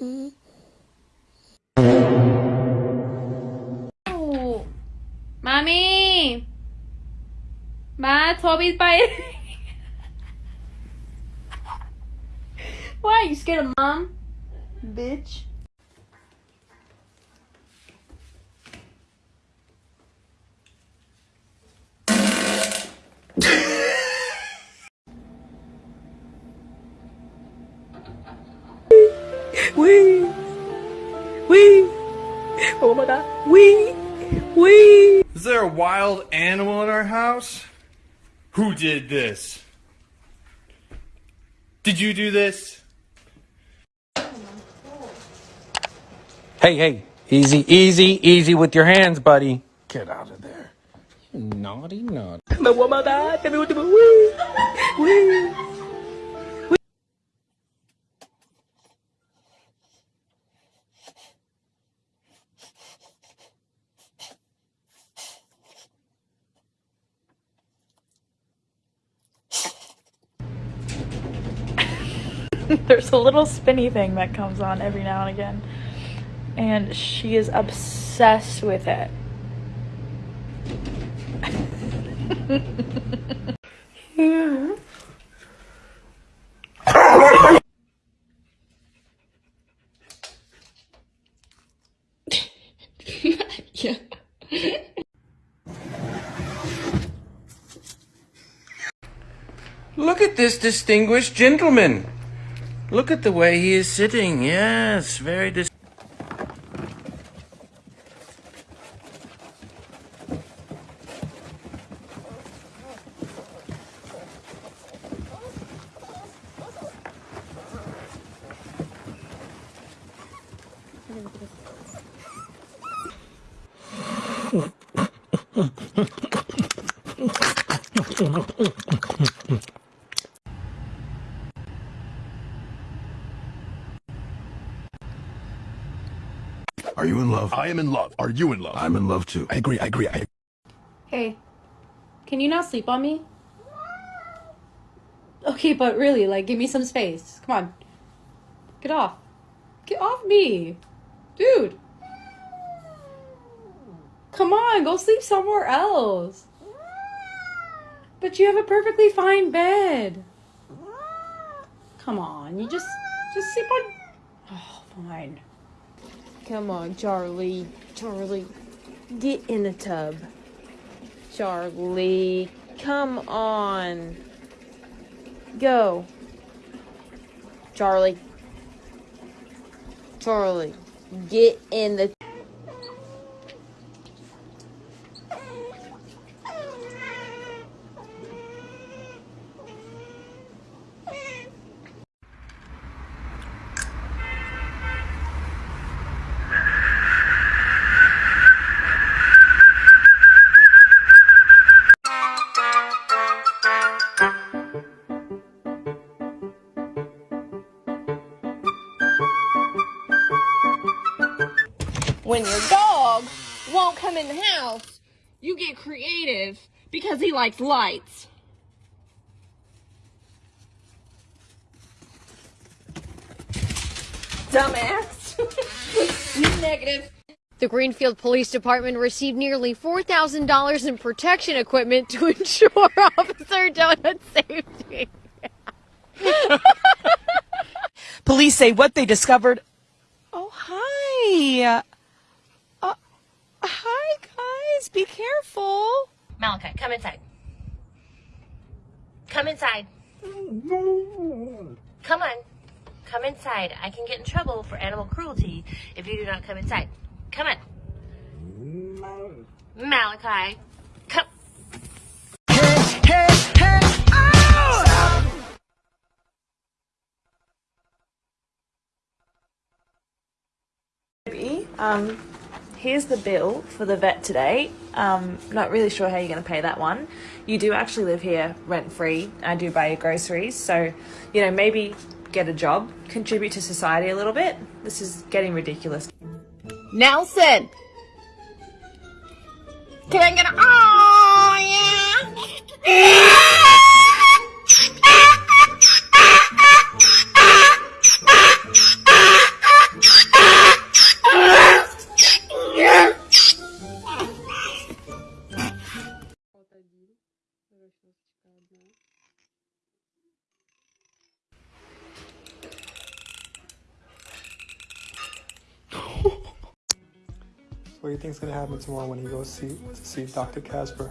Mm-hmm. Oh. Mommy! Ma, Toby's biting. Why? are You scared of mom? Bitch. Wee! Wee! Oh my god. Wee! Wee! Is there a wild animal in our house? Who did this? Did you do this? Hey, hey, easy, easy, easy with your hands, buddy. Get out of there. You naughty, naughty. Oh my god, tell me what to do. Wee! Wee! There's a little spinny thing that comes on every now and again, and she is obsessed with it. Look at this distinguished gentleman. Look at the way he is sitting. Yes, very dis. Are you in love? I am in love. Are you in love? I'm in love too. I agree. I agree. I Hey, can you not sleep on me? Okay, but really, like, give me some space. Come on. Get off. Get off me. Dude. Come on, go sleep somewhere else. But you have a perfectly fine bed. Come on, you just just sleep on Oh, fine. Come on, Charlie. Charlie, get in the tub. Charlie, come on. Go. Charlie. Charlie, get in the when your dog won't come in the house, you get creative because he likes lights. Dumbass. Negative. The Greenfield Police Department received nearly $4,000 in protection equipment to ensure Officer Donut safety. Police say what they discovered. Oh, hi. Hi, guys. Be careful. Malachi, come inside. Come inside. Come on. Come inside. I can get in trouble for animal cruelty if you do not come inside. Come on. Malachi. Come. Hey, hey, hey. Oh! Um, here's the bill for the vet today. Um, not really sure how you're going to pay that one. You do actually live here rent free. I do buy your groceries, so you know maybe get a job, contribute to society a little bit. This is getting ridiculous. Nelson. Can I get a oh щеточка одна. What do you think is gonna happen tomorrow when he goes see to see Dr. Casper?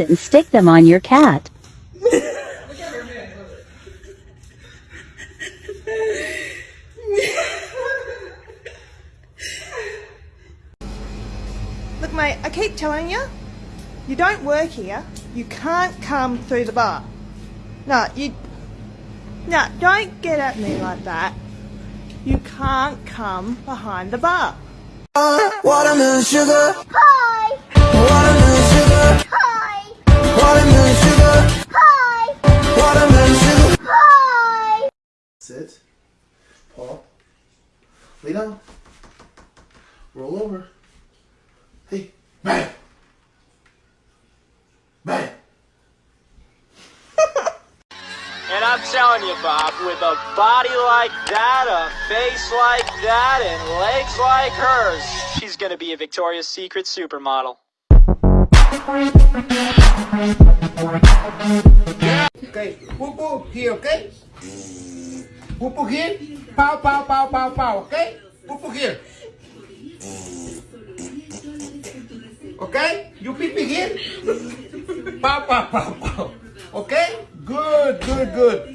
and stick them on your cat. Look, mate, I keep telling you, you don't work here. You can't come through the bar. No, you. No, don't get at me like that. You can't come behind the bar. Watermelon sugar. Hi! And I'm telling you, Bob, with a body like that, a face like that, and legs like hers, she's gonna be a Victoria's Secret supermodel. Okay. Whoop whoop here, okay? Whoop whoop here. Pow pow pow pow pow, okay? Whoop whoop here. Okay? You pee pee here. Pow pow pow pow. Okay? Good,